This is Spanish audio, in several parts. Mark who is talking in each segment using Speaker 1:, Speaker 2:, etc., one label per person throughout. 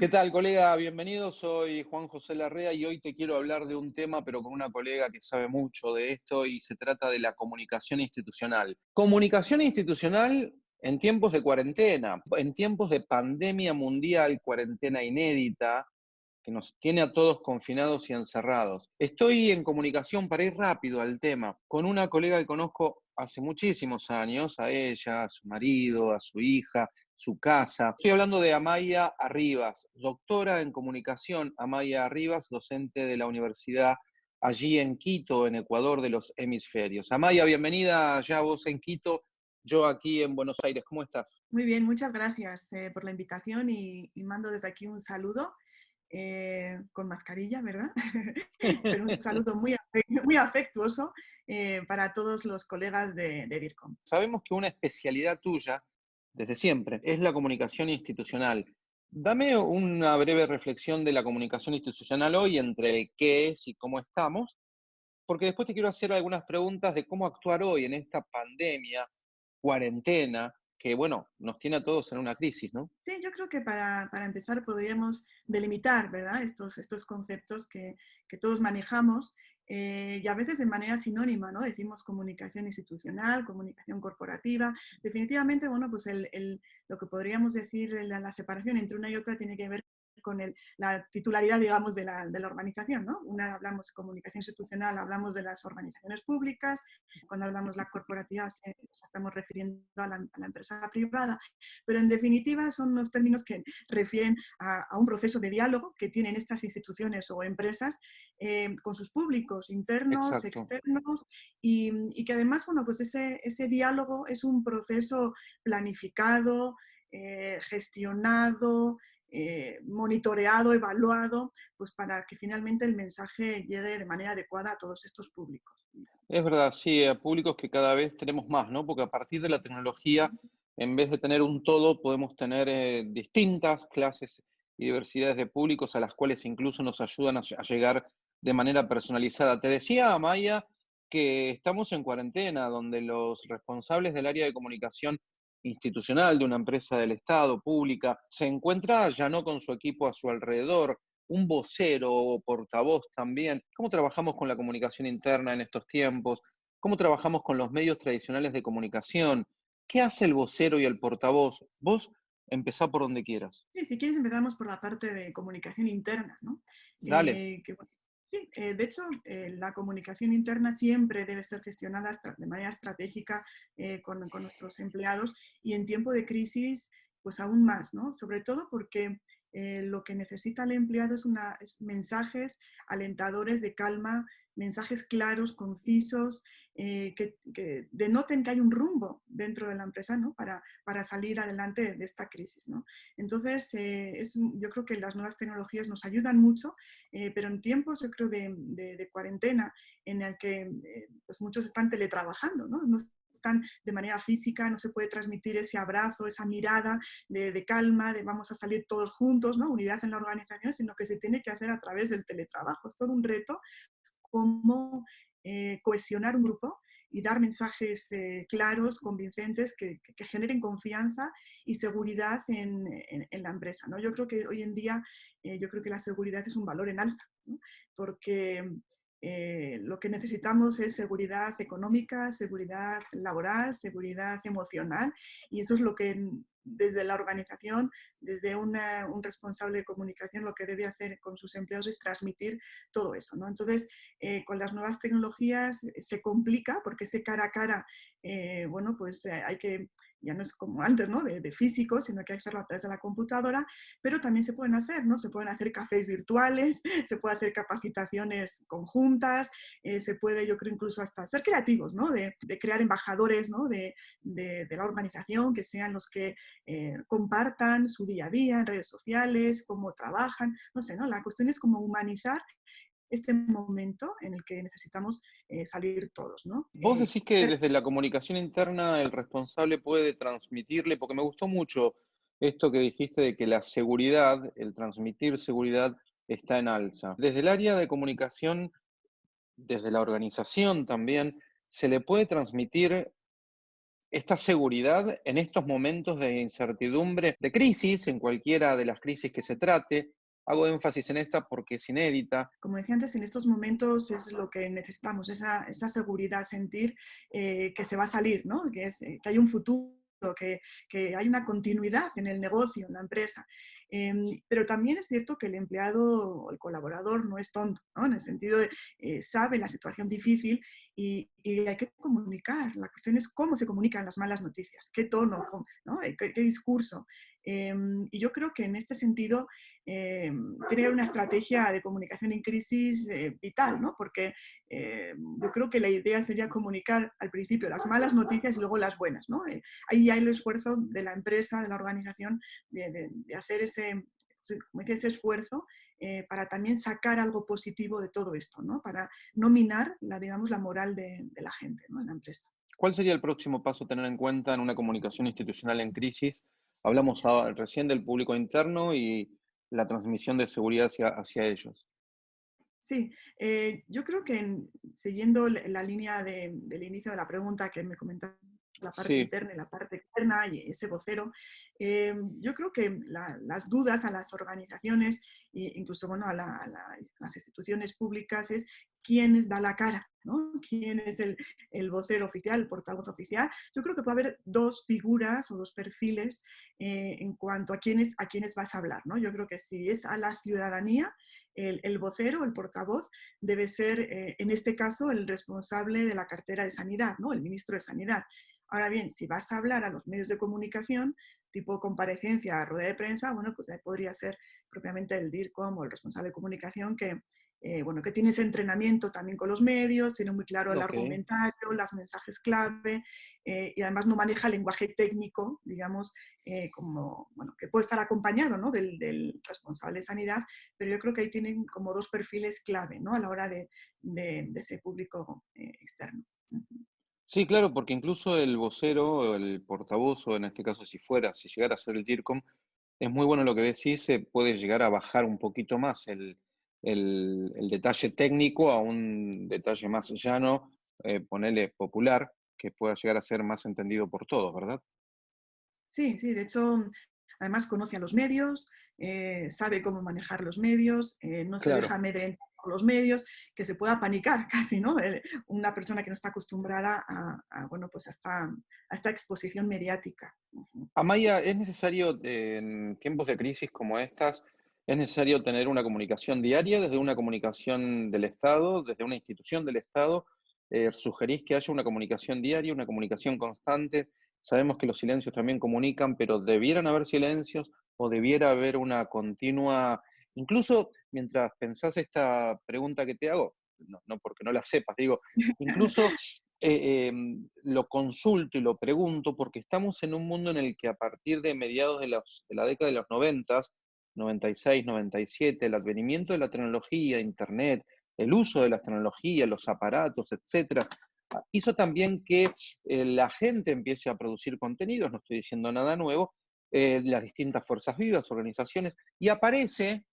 Speaker 1: ¿Qué tal, colega? Bienvenido, soy Juan José Larrea y hoy te quiero hablar de un tema, pero con una colega que sabe mucho de esto y se trata de la comunicación institucional. Comunicación institucional en tiempos de cuarentena, en tiempos de pandemia mundial, cuarentena inédita, que nos tiene a todos confinados y encerrados. Estoy en comunicación para ir rápido al tema con una colega que conozco hace muchísimos años, a ella, a su marido, a su hija, su casa. Estoy hablando de Amaya Arribas, doctora en comunicación, Amaya Arribas, docente de la universidad allí en Quito, en Ecuador de los hemisferios. Amaya, bienvenida ya vos en Quito, yo aquí en Buenos Aires. ¿Cómo estás?
Speaker 2: Muy bien, muchas gracias eh, por la invitación y, mando desde aquí un saludo. Eh, con mascarilla, ¿verdad? Pero un saludo muy, muy afectuoso eh, para todos los colegas de, de DIRCOM.
Speaker 1: Sabemos que una especialidad tuya desde siempre, es la comunicación institucional. Dame una breve reflexión de la comunicación institucional hoy entre qué es y cómo estamos, porque después te quiero hacer algunas preguntas de cómo actuar hoy en esta pandemia, cuarentena, que bueno, nos tiene a todos en una crisis, ¿no?
Speaker 2: Sí, yo creo que para, empezar podríamos delimitar, ¿verdad? Estos, estos conceptos que, que todos manejamos eh, y a veces de manera sinónima, ¿no? Decimos comunicación institucional, comunicación corporativa. Definitivamente, bueno, pues el, lo que podríamos decir, la, la separación entre una y otra tiene que ver con la titularidad, digamos, de la, de la, organización. ¿no? Una hablamos de comunicación institucional, hablamos de las organizaciones públicas, cuando hablamos de la corporativa estamos refiriendo a la, empresa privada, pero en definitiva son los términos que refieren a, un proceso de diálogo que tienen estas instituciones o empresas eh, con sus públicos internos, externos, y, y, que además, bueno, pues ese, ese diálogo es un proceso planificado, eh, gestionado, eh, monitoreado, evaluado, pues para que finalmente el mensaje llegue de manera adecuada a todos estos públicos.
Speaker 1: Es verdad, sí, a públicos que cada vez tenemos más, ¿no? Porque a partir de la tecnología, en vez de tener un todo, podemos tener eh, distintas clases y diversidades de públicos a las cuales incluso nos ayudan a, a llegar de manera personalizada. Te decía, Maya, que estamos en cuarentena, donde los responsables del área de comunicación institucional de una empresa del Estado, pública, se encuentra ya no con su equipo a su alrededor, un vocero o portavoz también. ¿Cómo trabajamos con la comunicación interna en estos tiempos? ¿Cómo trabajamos con los medios tradicionales de comunicación? ¿Qué hace el vocero y el portavoz? Vos empezá por donde quieras.
Speaker 2: Sí, si quieres empezamos por la parte de comunicación interna, ¿no?
Speaker 1: Dale.
Speaker 2: Eh, Sí, eh, de hecho, eh, la comunicación interna siempre debe ser gestionada de manera estratégica eh, con, nuestros empleados y en tiempo de crisis, pues aún más, ¿no? Sobre todo porque lo que necesita el empleado es, una, es mensajes alentadores de calma, mensajes claros, concisos, eh, que, denoten que hay un rumbo dentro de la empresa ¿no? para, para, salir adelante de esta crisis. ¿no? Entonces, eh, es, yo creo que las nuevas tecnologías nos ayudan mucho, eh, pero en tiempos, yo creo, de, de, cuarentena, en el que pues muchos están teletrabajando, ¿no? no están de manera física, no se puede transmitir ese abrazo, esa mirada de, de, calma, de vamos a salir todos juntos, ¿no? unidad en la organización, sino que se tiene que hacer a través del teletrabajo. Es todo un reto cómo eh, cohesionar un grupo y dar mensajes eh, claros, convincentes, que, generen confianza y seguridad en, la empresa. ¿no? Yo creo que hoy en día, eh, yo creo que la seguridad es un valor en alza, porque lo que necesitamos es seguridad económica, seguridad laboral, seguridad emocional, y eso es lo que desde la organización, desde un responsable de comunicación, lo que debe hacer con sus empleados es transmitir todo eso. ¿no? Entonces, eh, con las nuevas tecnologías eh, se complica porque ese cara a cara, eh, bueno, pues hay que ya no es como antes, ¿no? De, físico, sino que hay que hacerlo a través de la computadora, pero también se pueden hacer, ¿no? Se pueden hacer cafés virtuales, se puede hacer capacitaciones conjuntas, eh, se puede, yo creo, incluso hasta ser creativos, ¿no? De, crear embajadores, ¿no? De, la organización, que sean los que eh, compartan su día a día en redes sociales, cómo trabajan, no sé, ¿no? La cuestión es como humanizar este momento en el que necesitamos eh, salir todos. ¿no?
Speaker 1: Vos eh, decís que desde la comunicación interna el responsable puede transmitirle, porque me gustó mucho esto que dijiste de que la seguridad, el transmitir seguridad está en alza. Desde el área de comunicación, desde la organización también, se le puede transmitir esta seguridad en estos momentos de incertidumbre, de crisis, en cualquiera de las crisis que se trate. Hago énfasis en esta porque es inédita.
Speaker 2: Como decía antes, en estos momentos es lo que necesitamos, esa, seguridad, sentir eh, que se va a salir, ¿no? que, es, que hay un futuro que, que, hay una continuidad en el negocio, en la empresa. Em, pero también es cierto que el empleado o el colaborador no es tonto, ¿no? en el sentido de eh, sabe la situación difícil y, hay que comunicar. La cuestión es cómo se comunican las malas noticias, qué tono, ¿no? Eh, qué, discurso. Em, y yo creo que en este sentido eh, tiene una estrategia de comunicación en crisis eh, vital, ¿no? porque yo creo que la idea sería comunicar al principio las malas noticias y luego las buenas. ¿no? ahí hay el esfuerzo de la empresa, de la organización, de, hacer ese, ese esfuerzo para también sacar algo positivo de todo esto, ¿no? para no minar la, digamos, la moral de, la gente ¿no? en la empresa.
Speaker 1: ¿Cuál sería el próximo paso a tener en cuenta en una comunicación institucional en crisis Hablamos recién del público interno y la transmisión de seguridad hacia, ellos.
Speaker 2: Sí, eh, yo creo que siguiendo la línea del inicio de la pregunta que me comentaste, la parte interna y la parte externa y ese vocero, eh, yo creo que las dudas a las organizaciones e incluso bueno, a, las instituciones públicas es quién da la cara, ¿no? quién es el, vocero oficial, el portavoz oficial. Yo creo que puede haber dos figuras o dos perfiles eh, en cuanto a quiénes, a quiénes vas a hablar. ¿no? Yo creo que si es a la ciudadanía, el, vocero, el portavoz, debe ser, eh, en este caso, el responsable de la cartera de sanidad, ¿no? el ministro de Sanidad. Ahora bien, si vas a hablar a los medios de comunicación, tipo comparecencia, rueda de prensa, bueno, pues podría ser propiamente el DIRCOM o el responsable de comunicación que, eh, bueno, que tiene ese entrenamiento también con los medios, tiene muy claro el argumentario, las mensajes clave eh, y además no maneja lenguaje técnico, digamos, eh, como, bueno, que puede estar acompañado ¿no? del, responsable de sanidad, pero yo creo que ahí tienen como dos perfiles clave ¿no? a la hora de, de, ese público externo.
Speaker 1: Sí, claro, porque incluso el vocero, el portavoz, o en este caso si fuera, si llegara a ser el DIRCOM, es muy bueno lo que decís, se puede llegar a bajar un poquito más el, el, detalle técnico a un detalle más llano, eh, ponerle popular, que pueda llegar a ser más entendido por todos, ¿verdad?
Speaker 2: Sí, sí, de hecho, además conoce a los medios, eh, sabe cómo manejar los medios, eh, no se deja amedrentar por los medios, que se pueda panicar casi, ¿no? una persona que no está acostumbrada a, bueno, pues a esta exposición mediática.
Speaker 1: Amaya, ¿es necesario en tiempos de crisis como estas es necesario tener una comunicación diaria desde una comunicación del Estado, desde una institución del Estado. Eh, ¿Sugerís que haya una comunicación diaria, una comunicación constante? Sabemos que los silencios también comunican, pero ¿debieran haber silencios o debiera haber una continua, incluso mientras pensás esta pregunta que te hago, no, porque no la sepas, digo, incluso eh, em, lo consulto y lo pregunto porque estamos en un mundo en el que a partir de mediados de, de la década de los noventas, 96, 97, el advenimiento de la tecnología, Internet, el uso de las tecnologías, los aparatos, etcétera, ah, hizo también que eh, la gente empiece a producir contenidos, no estoy diciendo nada nuevo, eh, las distintas fuerzas vivas, organizaciones, y aparece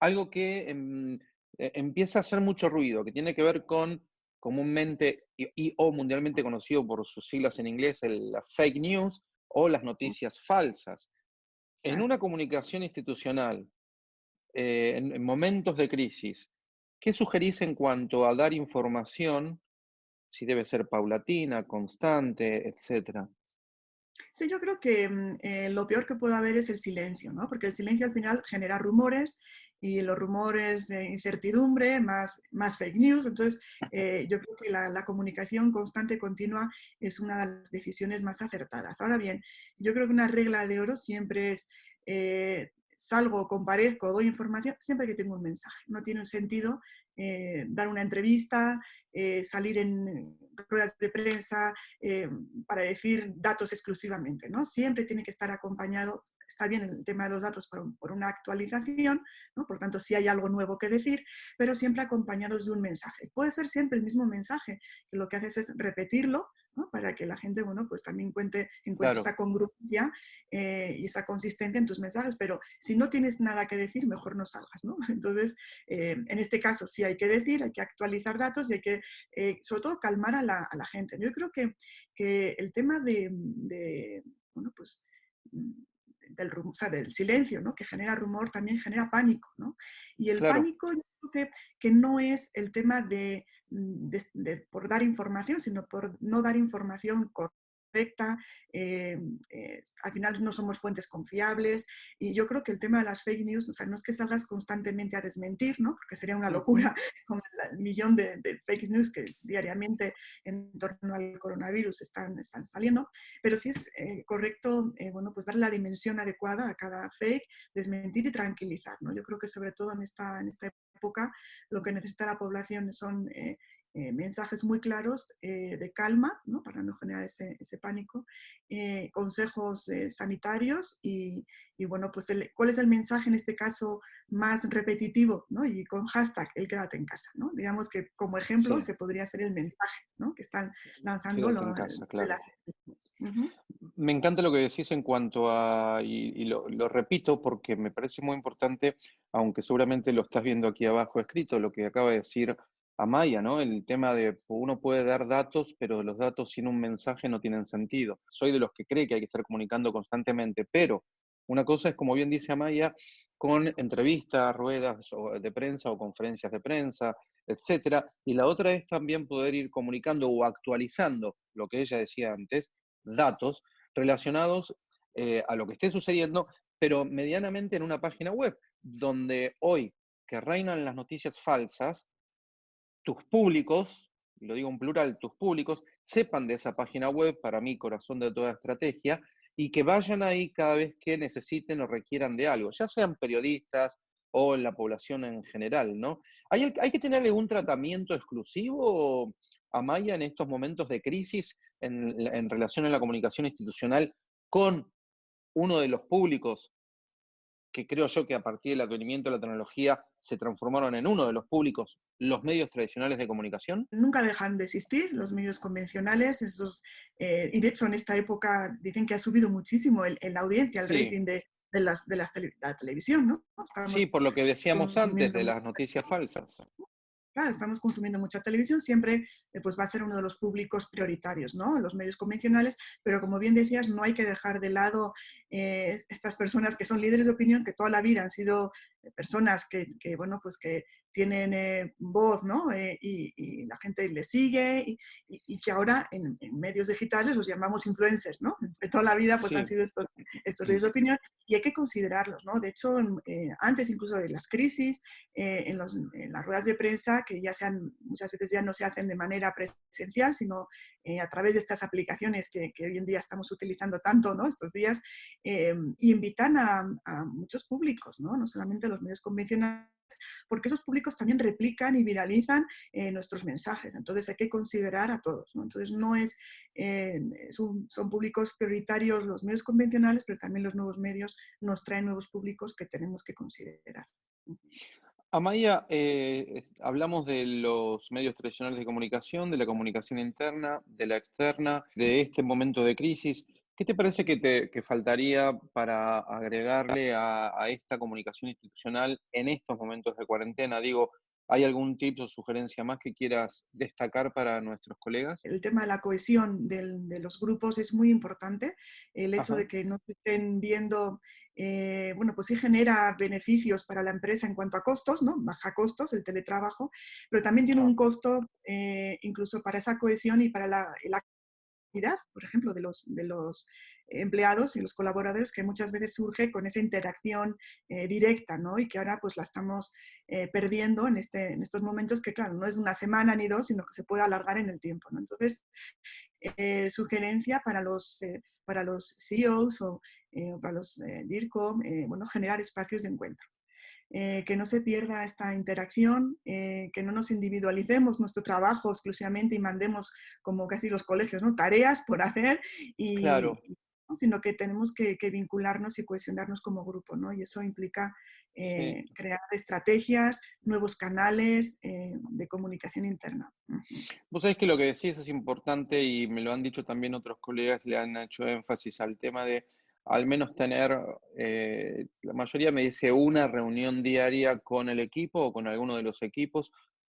Speaker 1: algo que em, e, empieza a hacer mucho ruido, que tiene que ver con comúnmente y, o mundialmente conocido por sus siglas en inglés, el, la fake news o las noticias falsas. En una comunicación institucional, eh, en, momentos de crisis, ¿qué sugerís en cuanto a dar información, si debe ser paulatina, constante, etcétera?
Speaker 2: Sí, yo creo que mm, eh, lo peor que puede haber es el silencio, ¿no? porque el silencio al final genera rumores y los rumores de incertidumbre, más, más fake news. Entonces, eh, yo creo que la, comunicación constante continua es una de las decisiones más acertadas. Ahora bien, yo creo que una regla de oro siempre es eh, salgo, comparezco, doy información, siempre que tengo un mensaje. No tiene sentido eh, dar una entrevista, eh, salir en ruedas de prensa para decir datos exclusivamente. ¿no? Siempre tiene que estar acompañado, está bien el tema de los datos por, una actualización, ¿no? por tanto si hay algo nuevo que decir, pero siempre acompañados de un mensaje. Puede ser siempre el mismo mensaje, que lo que haces es repetirlo para que la gente bueno, pues también cuente, encuentre esa congruencia eh, y esa consistencia en tus mensajes, pero si no tienes nada que decir, mejor no salgas. ¿no? Entonces, eh, en este caso sí hay que decir, hay que actualizar datos y hay que, eh, sobre todo, calmar a la, a la, gente. Yo creo que, que el tema de, de bueno, pues del, o sea, del silencio, ¿no? que genera rumor, también genera pánico. ¿no? Y el pánico yo creo que, que, no es el tema de, de, de, por dar información, sino por no dar información correcta eh, eh, al final no somos fuentes confiables y yo creo que el tema de las fake news, o sea, no es que salgas constantemente a desmentir, ¿no? porque sería una locura con el millón de, fake news que diariamente en torno al coronavirus están, están saliendo, pero sí es eh, correcto bueno, pues darle la dimensión adecuada a cada fake, desmentir y tranquilizar. ¿no? Yo creo que sobre todo en esta, en esta época lo que necesita la población son eh, mensajes muy claros eh, de calma, ¿no? para no generar ese, ese pánico, eh, consejos sanitarios y, y, bueno, pues cuál es el mensaje en este caso más repetitivo, ¿no? y con hashtag el quédate en casa. ¿no? Digamos que como ejemplo se podría ser el mensaje ¿no? que están lanzando los,
Speaker 1: las... Me encanta lo que decís en cuanto a, y, lo, lo repito porque me parece muy importante, aunque seguramente lo estás viendo aquí abajo escrito, lo que acaba de decir a Maya, ¿no? El tema de uno puede dar datos, pero los datos sin un mensaje no tienen sentido. Soy de los que cree que hay que estar comunicando constantemente, pero una cosa es, como bien dice Amaya, con entrevistas, ruedas de prensa o conferencias de prensa, etcétera, y la otra es también poder ir comunicando o actualizando lo que ella decía antes, datos relacionados eh, a lo que esté sucediendo, pero medianamente en una página web, donde hoy que reinan las noticias falsas, tus públicos, y lo digo en plural, tus públicos, sepan de esa página web, para mí corazón de toda estrategia, y que vayan ahí cada vez que necesiten o requieran de algo, ya sean periodistas o la población en general, ¿no? ¿Hay, hay que tener algún tratamiento exclusivo a Maya en estos momentos de crisis en, en relación a la comunicación institucional con uno de los públicos que creo yo que a partir del advenimiento de la tecnología se transformaron en uno de los públicos, los medios tradicionales de comunicación?
Speaker 2: Nunca dejan de existir los medios convencionales, esos, eh, y de hecho en esta época dicen que ha subido muchísimo el, la audiencia, el rating de, de, las, de, las la televisión, ¿no?
Speaker 1: sí, por lo que decíamos antes de las noticias falsas
Speaker 2: claro, estamos consumiendo mucha televisión, siempre eh, pues va a ser uno de los públicos prioritarios, ¿no? Los medios convencionales, pero como bien decías, no hay que dejar de lado eh, estas personas que son líderes de opinión, que toda la vida han sido personas que, que bueno, pues que tienen eh, voz, ¿no? Eh, y, la gente les sigue y, que ahora en, medios digitales los llamamos influencers, ¿no? De toda la vida pues han sido estos, estos de opinión y hay que considerarlos, ¿no? De hecho, eh, antes incluso de las crisis, en, los, en, las ruedas de prensa, que ya sean, muchas veces ya no se hacen de manera presencial, sino a través de estas aplicaciones que, que, hoy en día estamos utilizando tanto, ¿no? Estos días, y invitan a, a muchos públicos, ¿no? No solamente los medios convencionales, porque esos públicos también replican y viralizan eh, nuestros mensajes. Entonces hay que considerar a todos. Entonces no es, eh, son, públicos prioritarios los medios convencionales, pero también los nuevos medios nos traen nuevos públicos que tenemos que considerar.
Speaker 1: Amaya, eh, hablamos de los medios tradicionales de comunicación, de la comunicación interna, de la externa, de este momento de crisis. ¿Qué te parece que, te, faltaría para agregarle a, esta comunicación institucional en estos momentos de cuarentena? Digo, ¿hay algún tipo o sugerencia más que quieras destacar para nuestros colegas?
Speaker 2: El tema de la cohesión de los grupos es muy importante. El hecho de que no se estén viendo, eh, bueno, pues sí genera beneficios para la empresa en cuanto a costos, ¿no? Baja costos el teletrabajo, pero también tiene un costo eh, incluso para esa cohesión y para la, la por ejemplo, de los, de los empleados y los colaboradores que muchas veces surge con esa interacción eh, directa, ¿no? Y que ahora pues la estamos eh, perdiendo en, este, en estos momentos que, claro, no es una semana ni dos, sino que se puede alargar en el tiempo, ¿no? Entonces, eh, sugerencia para los, para los CEOs o para los DIRCOM, bueno, generar espacios de encuentro. Eh, que no se pierda esta interacción, eh, que no nos individualicemos nuestro trabajo exclusivamente y mandemos, como casi los colegios, ¿no? tareas por hacer y, sino que tenemos que, vincularnos y cohesionarnos como grupo, ¿no? Y eso implica eh, crear estrategias, nuevos canales eh, de comunicación interna.
Speaker 1: Vos sabés que lo que decís es importante y me lo han dicho también otros colegas, le han hecho énfasis al tema de al menos tener, eh, la mayoría me dice una reunión diaria con el equipo o con alguno de los equipos.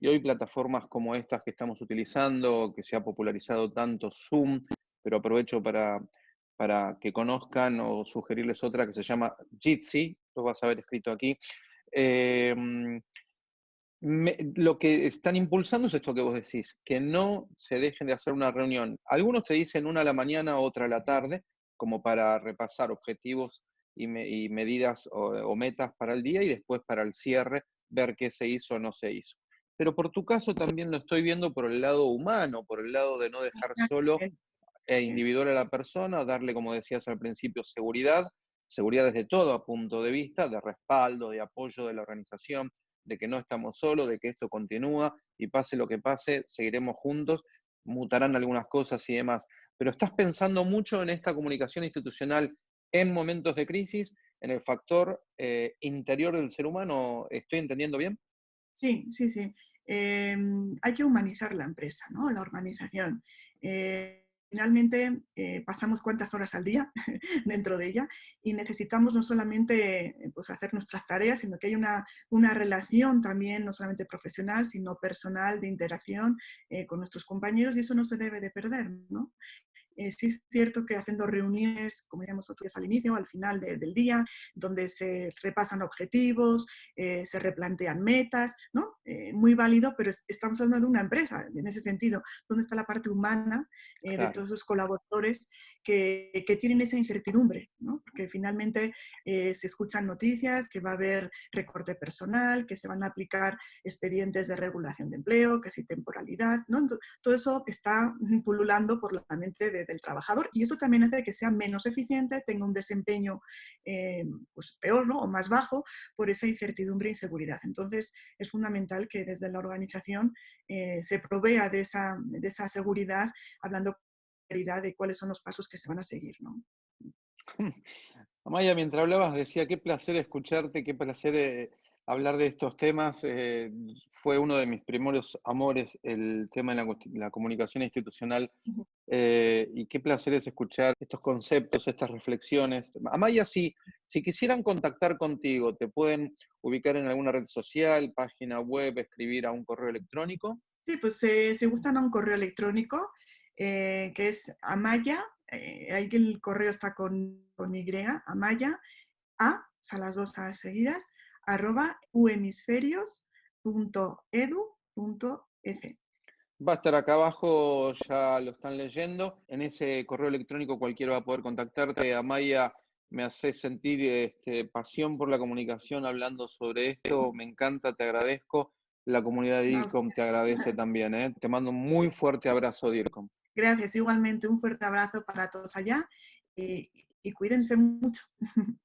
Speaker 1: Y hoy plataformas como estas que estamos utilizando, que se ha popularizado tanto Zoom, pero aprovecho para para que conozcan o sugerirles otra que se llama Jitsi, lo vas a ver escrito aquí. Em, lo que están impulsando es esto que vos decís, que no se dejen de hacer una reunión. Algunos te dicen una a la mañana, otra a la tarde, como para repasar objetivos y, medidas o, metas para el día y después para el cierre ver qué se hizo o no se hizo. Pero por tu caso también lo estoy viendo por el lado humano, por el lado de no dejar solo e individual a la persona, darle, como decías al principio, seguridad, seguridad desde todo punto de vista, de respaldo, de apoyo de la organización, de que no estamos solos, de que esto continúa y pase lo que pase, seguiremos juntos, mutarán algunas cosas y demás. Pero estás pensando mucho en esta comunicación institucional en momentos de crisis, en el factor eh, interior del ser humano, ¿estoy entendiendo bien?
Speaker 2: Sí, sí, sí. Em, hay que humanizar la empresa, ¿no? la organización. Eh, finalmente eh, pasamos cuántas horas al día dentro de ella y necesitamos no solamente eh, pues, hacer nuestras tareas, sino que hay una, una relación también, no solamente profesional, sino personal, de interacción eh, con nuestros compañeros y eso no se debe de perder. ¿no? Eh, sí es cierto que haciendo reuniones, como decíamos al inicio, al final del día, donde se repasan objetivos, eh, se replantean metas, ¿no? Eh, muy válido, pero estamos hablando de una empresa en ese sentido. ¿Dónde está la parte humana de todos los colaboradores que, tienen esa incertidumbre, ¿no? finalmente eh, se escuchan noticias que va a haber recorte personal, que se van a aplicar expedientes de regulación de empleo, que si temporalidad, ¿no? todo eso está pululando por la mente del trabajador y eso también hace que sea menos eficiente, tenga un desempeño eh, pues peor ¿no? o más bajo por esa incertidumbre e inseguridad. Entonces es fundamental que desde la organización eh, se provea de esa, de esa seguridad hablando de cuáles son los pasos que se van a seguir. ¿no?
Speaker 1: Amaya, mientras hablabas decía, qué placer escucharte, qué placer eh, hablar de estos temas. Eh, fue uno de mis primeros amores el tema de la, comunicación institucional eh, y qué placer es escuchar estos conceptos, estas reflexiones. Amaya, si, si quisieran contactar contigo, ¿te pueden ubicar en alguna red social, página web, escribir a un correo electrónico?
Speaker 2: Sí, pues se gustan a un correo electrónico. Eh, que es Amaya, eh, ahí el correo está con, con Y, Amaya, A, o sea, las dos A seguidas, arroba uhemisferios.edu.es.
Speaker 1: Va a estar acá abajo, ya lo están leyendo. En ese correo electrónico cualquiera va a poder contactarte. Amaya, me hace sentir este, pasión por la comunicación hablando sobre esto. Me encanta, te agradezco. La comunidad de DIRCOM te agradece también. ¿eh? Te mando un muy fuerte abrazo, DIRCOM.
Speaker 2: Gracias, igualmente un fuerte abrazo para todos allá y, y cuídense mucho.